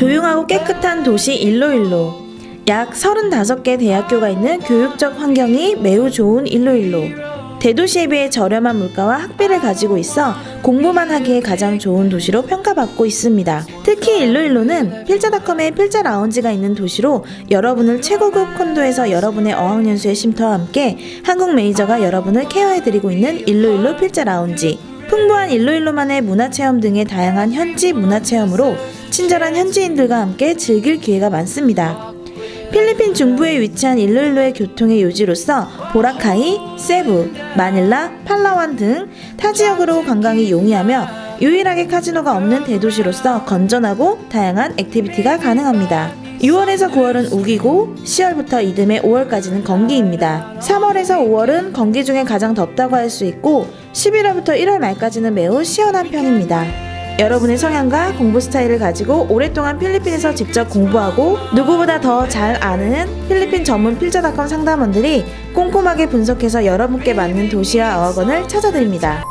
조용하고 깨끗한 도시 일로일로. 약 35개 대학교가 있는 교육적 환경이 매우 좋은 일로일로. 대도시에 비해 저렴한 물가와 학비를 가지고 있어 공부만 하기에 가장 좋은 도시로 평가받고 있습니다. 특히 일로일로는 필자닷컴에 필자 라운지가 있는 도시로 여러분을 최고급 콘도에서 여러분의 어학연수의 쉼터와 함께 한국 메이저가 여러분을 케어해드리고 있는 일로일로 필자 라운지. 풍부한 일로일로만의 문화체험 등의 다양한 현지 문화체험으로 친절한 현지인들과 함께 즐길 기회가 많습니다. 필리핀 중부에 위치한 일로일로의 교통의 요지로서 보라카이, 세부, 마닐라, 팔라완 등 타 지역으로 관광이 용이하며 유일하게 카지노가 없는 대도시로서 건전하고 다양한 activity가 가능합니다. 6월에서 9월은 우기고 10월부터 이듬해 5월까지는 건기입니다. 3월에서 5월은 건기 중에 가장 덥다고 할 수 있고 11월부터 1월 말까지는 매우 시원한 편입니다. 여러분의 성향과 공부 스타일을 가지고 오랫동안 필리핀에서 직접 공부하고 누구보다 더 잘 아는 필리핀 전문 필자닷컴 상담원들이 꼼꼼하게 분석해서 여러분께 맞는 도시와 어학원을 찾아드립니다.